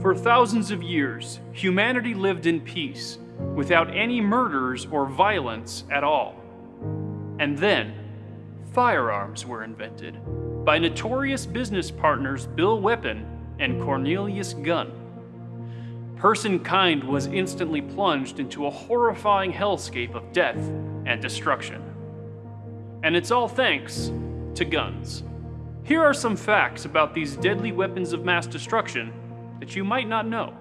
For thousands of years, humanity lived in peace, without any murders or violence at all. And then, firearms were invented by notorious business partners Bill Weapon and Cornelius Gunn. Personkind was instantly plunged into a horrifying hellscape of death and destruction. And it's all thanks to guns. Here are some facts about these deadly weapons of mass destruction that you might not know.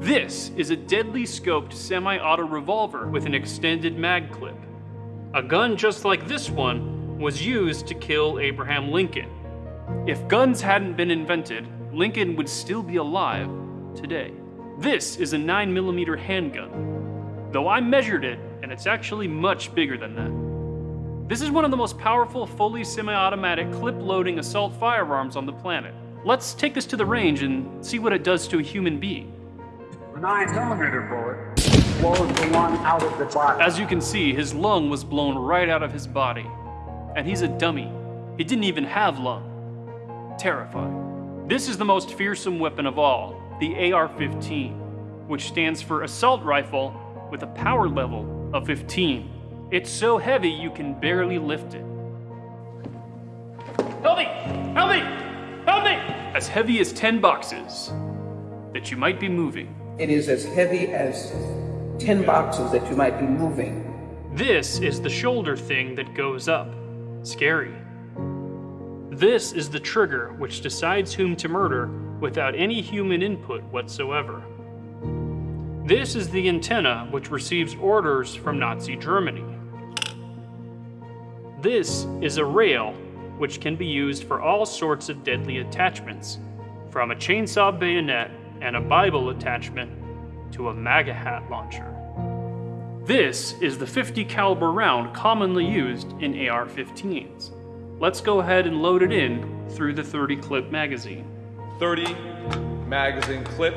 This is a deadly scoped semi-auto revolver with an extended mag clip. A gun just like this one was used to kill Abraham Lincoln. If guns hadn't been invented, Lincoln would still be alive today. This is a 9mm handgun, though I measured it and it's actually much bigger than that. This is one of the most powerful fully semi-automatic clip-loading assault firearms on the planet. Let's take this to the range and see what it does to a human being. The 9mm bullet blows the lung out of the body. As you can see, his lung was blown right out of his body. And he's a dummy. He didn't even have lung. Terrifying. This is the most fearsome weapon of all, the AR-15, which stands for Assault Rifle with a power level of 15. It's so heavy you can barely lift it. Help me! Help me! Help me! As heavy as 10 boxes that you might be moving. It is as heavy as 10 boxes that you might be moving. This is the shoulder thing that goes up. Scary. This is the trigger which decides whom to murder without any human input whatsoever. This is the antenna which receives orders from Nazi Germany. This is a rail which can be used for all sorts of deadly attachments, from a chainsaw bayonet and a Bible attachment to a MAGA hat launcher. This is the 50 caliber round commonly used in AR-15s. Let's go ahead and load it in through the 30 clip magazine. 30 magazine clip.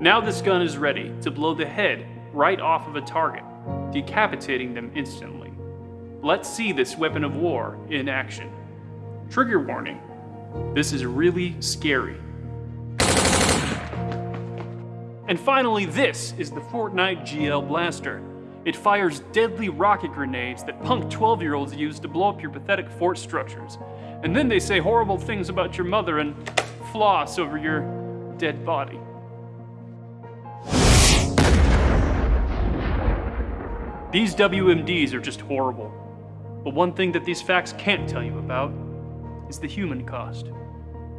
Now this gun is ready to blow the head right off of a target, decapitating them instantly. Let's see this weapon of war in action. Trigger warning, this is really scary. And finally, this is the Fortnite GL Blaster. It fires deadly rocket grenades that punk 12-year-olds use to blow up your pathetic fort structures. And then they say horrible things about your mother and floss over your dead body. These WMDs are just horrible. But one thing that these facts can't tell you about is the human cost.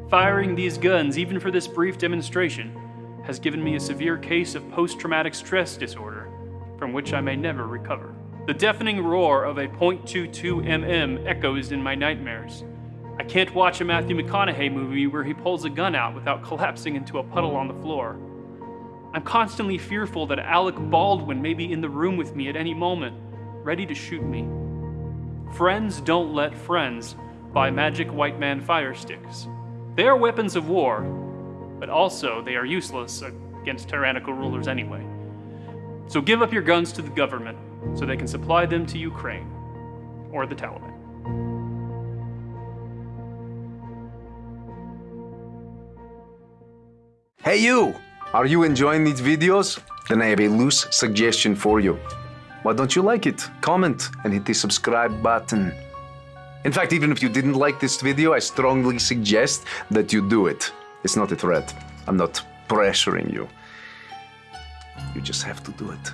Firing these guns, even for this brief demonstration, has given me a severe case of post-traumatic stress disorder, from which I may never recover. The deafening roar of a .22 mm echoes in my nightmares. I can't watch a Matthew McConaughey movie where he pulls a gun out without collapsing into a puddle on the floor. I'm constantly fearful that Alec Baldwin may be in the room with me at any moment, ready to shoot me. Friends don't let friends buy magic white man fire sticks. They are weapons of war, but also they are useless against tyrannical rulers anyway. So give up your guns to the government so they can supply them to Ukraine or the Taliban. Hey you! Are you enjoying these videos? Then I have a loose suggestion for you. Why don't you like it? Comment and hit the subscribe button. In fact, even if you didn't like this video, I strongly suggest that you do it. It's not a threat. I'm not pressuring you. You just have to do it.